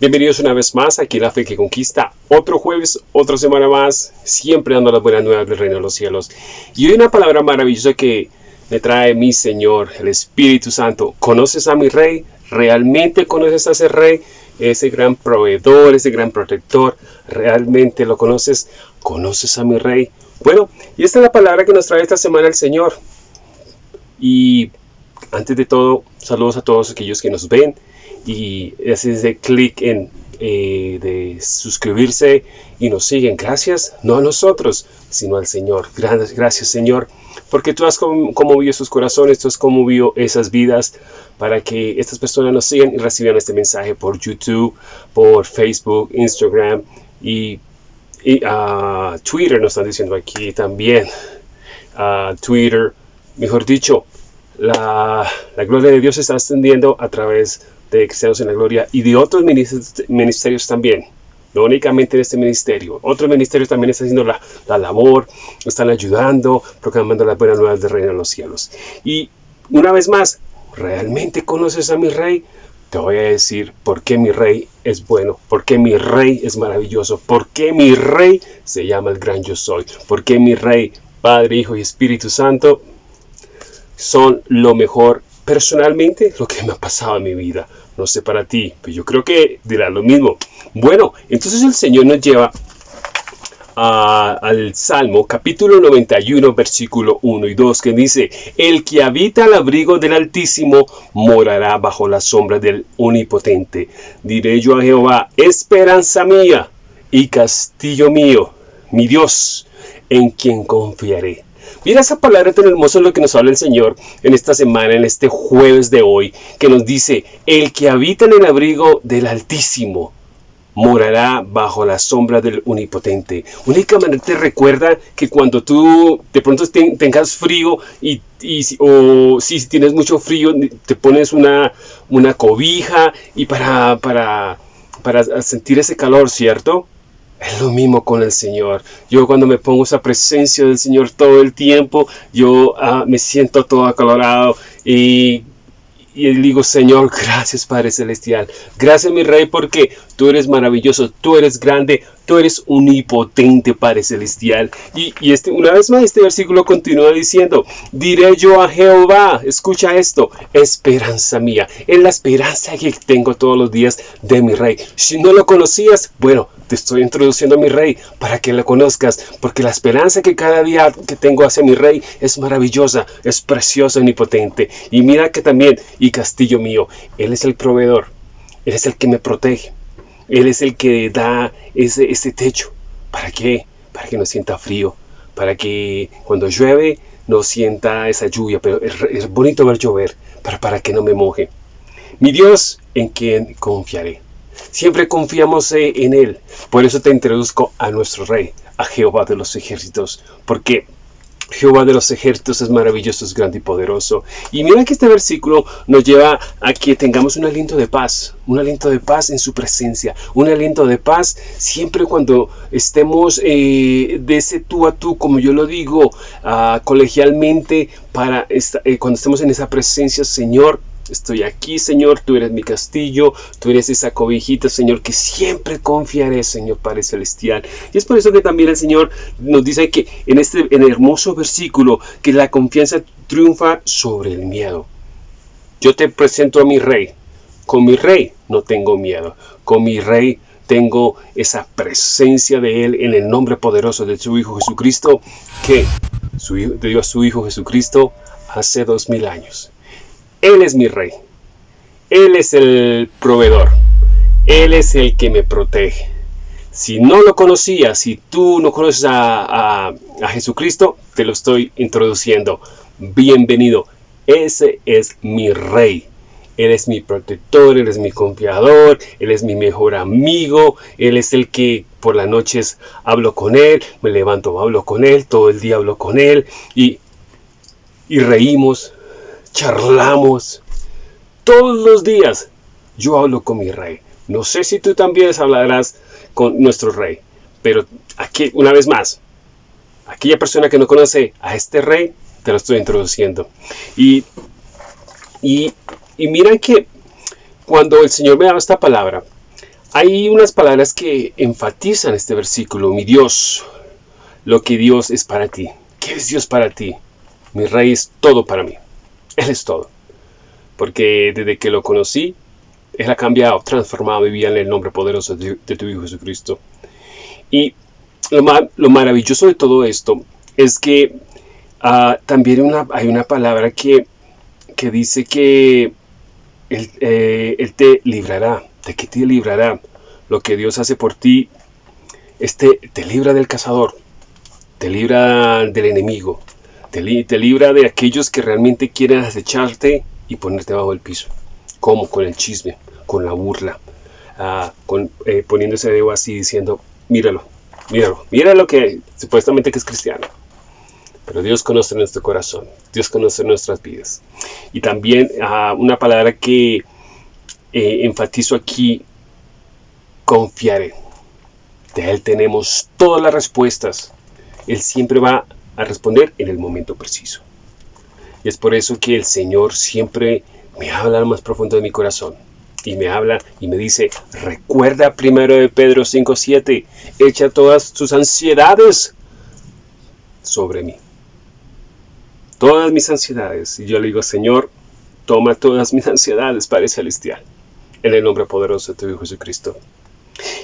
Bienvenidos una vez más aquí La Fe que Conquista. Otro jueves, otra semana más, siempre dando las buenas nuevas del reino de los cielos. Y hoy una palabra maravillosa que me trae mi Señor, el Espíritu Santo. ¿Conoces a mi Rey? ¿Realmente conoces a ese Rey? Ese gran proveedor, ese gran protector. ¿Realmente lo conoces? ¿Conoces a mi Rey? Bueno, y esta es la palabra que nos trae esta semana el Señor. Y antes de todo, saludos a todos aquellos que nos ven y haces de clic en eh, de suscribirse y nos siguen. Gracias, no a nosotros, sino al Señor. Gracias, gracias Señor, porque tú has conmovido sus corazones, tú has conmovido esas vidas para que estas personas nos sigan y reciban este mensaje por YouTube, por Facebook, Instagram y, y uh, Twitter nos están diciendo aquí también. Uh, Twitter, mejor dicho, la, gloria de Dios está extendiendo a través de Cristianos en la Gloria y de otros ministerios también. No únicamente en este ministerio. Otros ministerios también están haciendo la, la labor, están ayudando, proclamando las buenas nuevas del reino de los cielos. Y una vez más, ¿realmente conoces a mi rey? Te voy a decir por qué mi rey es bueno, por qué mi rey es maravilloso, por qué mi rey se llama el gran yo soy, por qué mi rey, Padre, Hijo y Espíritu Santo son lo mejor personalmente lo que me ha pasado en mi vida. No sé para ti, pero yo creo que dirá lo mismo. Bueno, entonces el Señor nos lleva al Salmo capítulo 91 versículo 1 y 2 que dice, el que habita al abrigo del Altísimo morará bajo la sombra del Omnipotente. Diré yo a Jehová, esperanza mía y castillo mío, mi Dios, en quien confiaré. Mira esa palabra tan hermosa lo que nos habla el Señor en esta semana, en este jueves de hoy, que nos dice, el que habita en el abrigo del Altísimo morará bajo la sombra del Omnipotente. Únicamente te recuerda que cuando tú de pronto tengas frío y, o si tienes mucho frío, te pones una, una cobija y para, para, para sentir ese calor, ¿cierto? Es lo mismo con el Señor. Yo cuando me pongo esa presencia del Señor todo el tiempo, yo ah, me siento todo acalorado y, digo, Señor, gracias Padre Celestial. Gracias mi Rey porque tú eres maravilloso, tú eres grande, tú eres unipotente Padre Celestial. Y, y este, una vez más este versículo continúa diciendo, diré yo a Jehová, escucha esto, esperanza mía, es la esperanza que tengo todos los días de mi Rey. Si no lo conocías, bueno, te estoy introduciendo a mi rey para que lo conozcas, porque la esperanza que cada día que tengo hacia mi rey es maravillosa, es preciosa, omnipotente. Y mira que también, y castillo mío, Él es el proveedor, Él es el que me protege, Él es el que da ese, techo. ¿Para qué? Para que no sienta frío, para que cuando llueve no sienta esa lluvia, pero es, bonito ver llover, para, para que no me moje. Mi Dios, en quien confiaré. Siempre confiamos eh, en Él. Por eso te introduzco a nuestro Rey, a Jehová de los ejércitos. Porque Jehová de los ejércitos es maravilloso, es grande y poderoso. Y mira que este versículo nos lleva a que tengamos un aliento de paz, un aliento de paz en su presencia, un aliento de paz siempre cuando estemos eh, de ese tú a tú, como yo lo digo, uh, colegialmente, para eh, cuando estemos en esa presencia, Señor, Estoy aquí, Señor, tú eres mi castillo, tú eres esa cobijita, Señor, que siempre confiaré, Señor Padre Celestial. Y es por eso que también el Señor nos dice que en este en hermoso versículo, que la confianza triunfa sobre el miedo. Yo te presento a mi Rey. Con mi Rey no tengo miedo. Con mi Rey tengo esa presencia de Él en el nombre poderoso de su Hijo Jesucristo, que su, dio a su Hijo Jesucristo hace dos mil años. Él es mi rey. Él es el proveedor. Él es el que me protege. Si no lo conocías, si tú no conoces a, Jesucristo, te lo estoy introduciendo. Bienvenido. Ese es mi rey. Él es mi protector, Él es mi confiador, Él es mi mejor amigo, Él es el que por las noches hablo con Él, me levanto, hablo con Él, todo el día hablo con Él y, y reímos, charlamos. Todos los días yo hablo con mi rey. No sé si tú también hablarás con nuestro rey, pero aquí, una vez más, aquella persona que no conoce a este rey, te lo estoy introduciendo. Y, y, y que cuando el Señor me daba esta palabra, Hay unas palabras que enfatizan este versículo, mi Dios, lo que Dios es para ti. ¿Qué es Dios para ti? Mi rey es todo para mí. Él es todo. Porque desde que lo conocí, Él ha cambiado, transformado mi vida en el nombre poderoso de, tu Hijo Jesucristo. Y lo, maravilloso de todo esto es que ah, también hay una palabra que, dice que eh, él, te librará. ¿De qué te librará? Lo que Dios hace por ti este, te libra del cazador, te libra del enemigo, te, libra de aquellos que realmente quieren acecharte y ponerte bajo el piso. como Con el chisme, con la burla, ah, con, eh, poniéndose así diciendo, míralo, míralo, míralo que supuestamente que es cristiano. Pero Dios conoce nuestro corazón, Dios conoce nuestras vidas. Y también ah, una palabra que eh, enfatizo aquí, confiaré. De Él tenemos todas las respuestas. Él siempre va a responder en el momento preciso. Y es por eso que el Señor siempre me habla al más profundo de mi corazón. Y me habla y me dice, recuerda primero de Pedro 5.7, echa todas tus ansiedades sobre mí. Todas mis ansiedades. Y yo le digo, Señor, toma todas mis ansiedades, Padre Celestial. En el nombre poderoso de tu Hijo Jesucristo.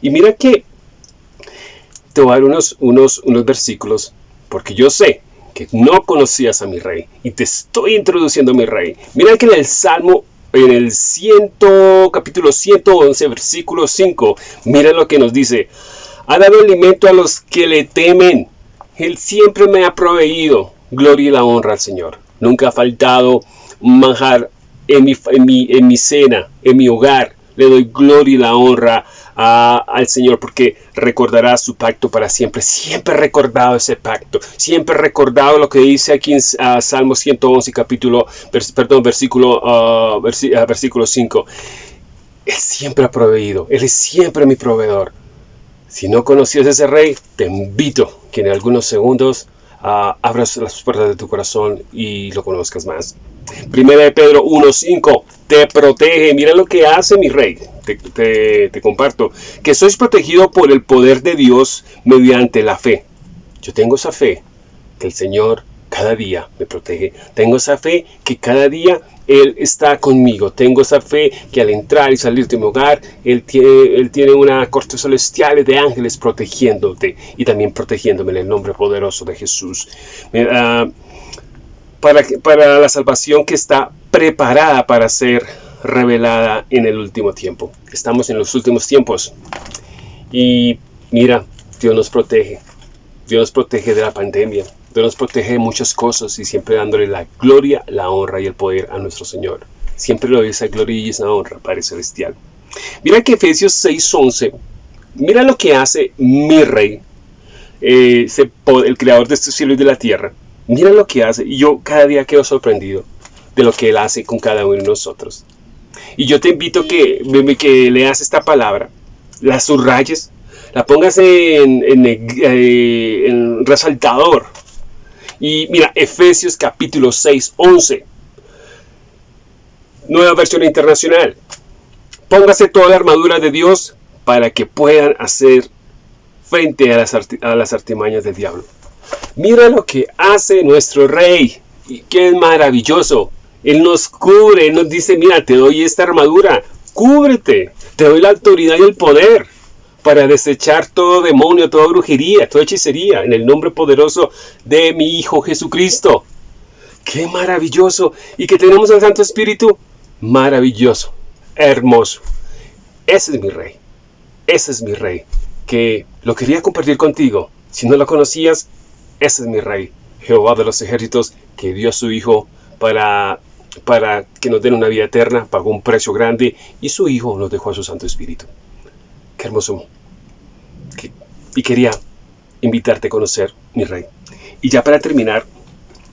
Y mira que te voy a dar unos, unos, unos versículos, porque yo sé que no conocías a mi rey y te estoy introduciendo a mi rey. Mira que en el Salmo, en el ciento, capítulo 111, versículo 5, mira lo que nos dice. Ha dado alimento a los que le temen. Él siempre me ha proveído. Gloria y la honra al Señor. Nunca ha faltado manjar en mi, en mi, en mi cena, en mi hogar. Le doy gloria y la honra al Señor porque recordará su pacto para siempre. Siempre recordado ese pacto. Siempre recordado lo que dice aquí en Salmo 111, capítulo, perdón, versículo, uh, versículo 5. Él siempre ha proveído. Él es siempre mi proveedor. Si no conocías a ese rey, te invito que en algunos segundos uh, abras las puertas de tu corazón y lo conozcas más. Primera de Pedro 1.5 te protege. Mira lo que hace mi rey. Te, comparto. Que sois protegido por el poder de Dios mediante la fe. Yo tengo esa fe que el Señor cada día me protege. Tengo esa fe que cada día Él está conmigo. Tengo esa fe que al entrar y salir de mi hogar, Él tiene, una corte celestial de ángeles protegiéndote y también protegiéndome en el nombre poderoso de Jesús. Uh, para, la salvación que está preparada para ser revelada en el último tiempo. Estamos en los últimos tiempos. Y mira, Dios nos protege. Dios nos protege de la pandemia. Dios nos protege de muchas cosas y siempre dándole la gloria, la honra y el poder a nuestro Señor. Siempre doy esa gloria y esa honra, Padre Celestial. Mira que Efesios 6:11, mira lo que hace mi Rey, eh, el creador de este cielo y de la tierra. Mira lo que hace. Y yo cada día quedo sorprendido de lo que Él hace con cada uno de nosotros. Y yo te invito que, que leas esta palabra, la subrayes, la pongas en, eh, en resaltador. Y mira, Efesios capítulo 6, 11. Nueva versión internacional. Póngase toda la armadura de Dios para que puedan hacer frente a las, a las artimañas del diablo. Mira lo que hace nuestro rey. Y que es maravilloso. Él nos cubre, Él nos dice, mira, te doy esta armadura, cúbrete, te doy la autoridad y el poder para desechar todo demonio, toda brujería, toda hechicería, en el nombre poderoso de mi Hijo Jesucristo. ¡Qué maravilloso! Y que tenemos al Santo Espíritu, maravilloso, hermoso. Ese es mi rey, ese es mi rey, que lo quería compartir contigo. Si no lo conocías, ese es mi rey, Jehová de los ejércitos, que dio a su Hijo para, para que nos den una vida eterna, pagó un precio grande y su Hijo nos dejó a su Santo Espíritu. Qué hermoso. Y quería invitarte a conocer mi rey. Y ya para terminar,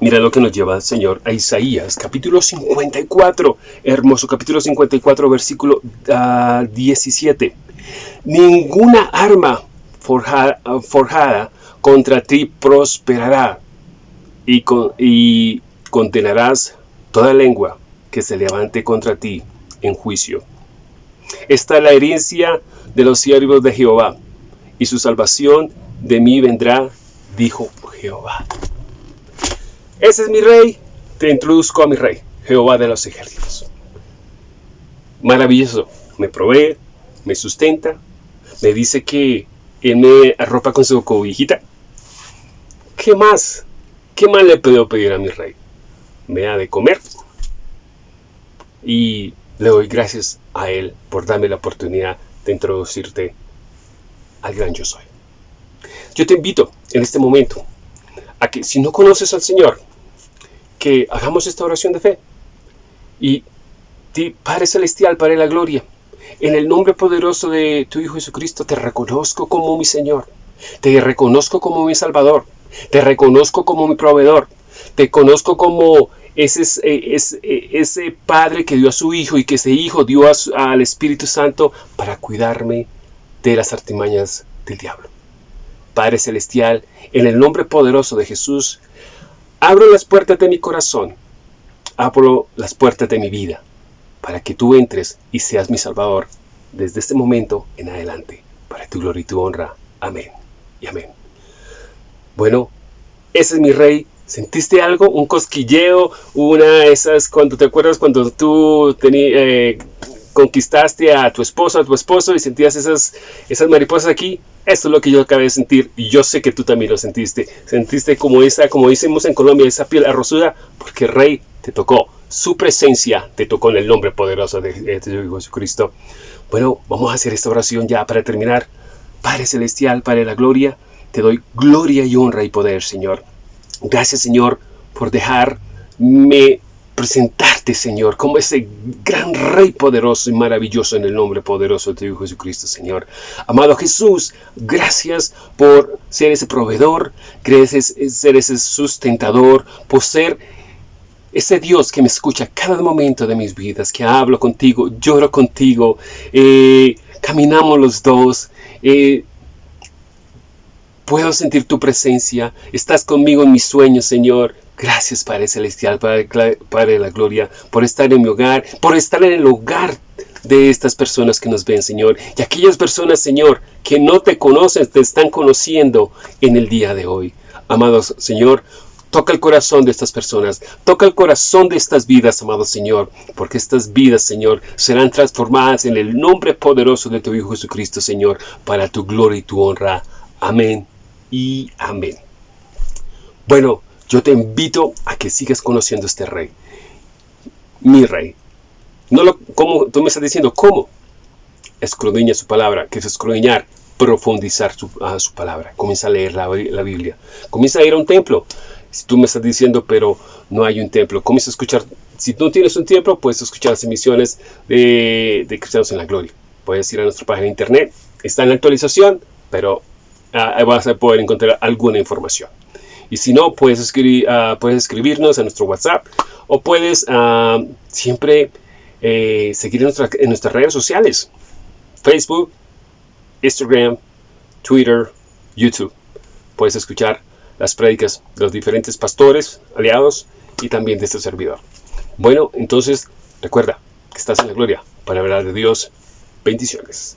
mira lo que nos lleva el Señor a Isaías, capítulo 54, hermoso capítulo 54, versículo 17. Ah, Ninguna arma forjada contra ti prosperará y, y condenarás toda lengua que se levante contra ti en juicio. Esta es la herencia de los siervos de Jehová, y su salvación de mí vendrá, dijo Jehová. Ese es mi rey, te introduzco a mi rey, Jehová de los ejércitos. Maravilloso, me provee, me sustenta, me dice que él me arropa con su cobijita. ¿Qué más? ¿Qué más le puedo pedir a mi rey? Me ha de comer. Y le doy gracias a él por darme la oportunidad de introducirte al gran yo soy. Yo te invito en este momento a que si no conoces al Señor, que hagamos esta oración de fe. Y Padre Celestial, Padre de la Gloria, en el nombre poderoso de tu Hijo Jesucristo, te reconozco como mi Señor. Te reconozco como mi Salvador. Te reconozco como mi proveedor. Te conozco como ese, ese, ese Padre que dio a su Hijo y que ese Hijo dio al Espíritu Santo para cuidarme de las artimañas del diablo. Padre Celestial, en el nombre poderoso de Jesús, abro las puertas de mi corazón, abro las puertas de mi vida, para que tú entres y seas mi Salvador desde este momento en adelante, para tu gloria y tu honra. Amén y amén. Bueno, ese es mi rey. ¿Sentiste algo? ¿Un cosquilleo? ¿Una de esas, cuando te acuerdas cuando tú tenías... Eh, conquistaste a tu esposo, a tu esposo y sentías esas, esas mariposas aquí, esto es lo que yo acabé de sentir y yo sé que tú también lo sentiste. Sentiste como esa, como decimos en Colombia, esa piel arrozuda, porque Rey te tocó. Su presencia te tocó en el nombre poderoso de, de Jesucristo. Bueno, vamos a hacer esta oración ya para terminar. Padre Celestial, Padre de la Gloria, te doy gloria y honra y poder, Señor. Gracias, Señor, por dejarme presentarte, Señor, como ese gran Rey poderoso y maravilloso en el nombre poderoso de tu Hijo Jesucristo, Señor. Amado Jesús, gracias por ser ese proveedor, gracias ser ese sustentador, por ser ese Dios que me escucha cada momento de mis vidas, que hablo contigo, lloro contigo, eh, caminamos los dos, eh, puedo sentir tu presencia, estás conmigo en mis sueños, Señor, Gracias, Padre Celestial, Padre, de la Gloria, por estar en mi hogar, por estar en el hogar de estas personas que nos ven, Señor. Y aquellas personas, Señor, que no te conocen, te están conociendo en el día de hoy. Amados, Señor, toca el corazón de estas personas, toca el corazón de estas vidas, amado Señor, porque estas vidas, Señor, serán transformadas en el nombre poderoso de tu Hijo Jesucristo, Señor, para tu gloria y tu honra. Amén y amén. Bueno, yo te invito a que sigas conociendo a este rey. Mi rey. No lo, como tú me estás diciendo, ¿cómo? Escudriña su palabra, que es escudriñar, profundizar su, su palabra. Comienza a leer la, Biblia. Comienza a ir a un templo. Si tú me estás diciendo, pero no hay un templo, comienza a escuchar. Si no tienes un templo, puedes escuchar las emisiones de, Cristianos en la Gloria. Puedes ir a nuestra página de internet. Está en la actualización, pero ah, vas a poder encontrar alguna información. Y si no, puedes, escribir, ah, puedes escribirnos a nuestro WhatsApp o puedes ah, siempre eh, seguir en, nuestras redes sociales. Facebook, Instagram, Twitter, YouTube. Puedes escuchar las prédicas de los diferentes pastores, aliados y también de este servidor. Bueno, entonces recuerda que estás en la gloria para hablar de Dios. Bendiciones.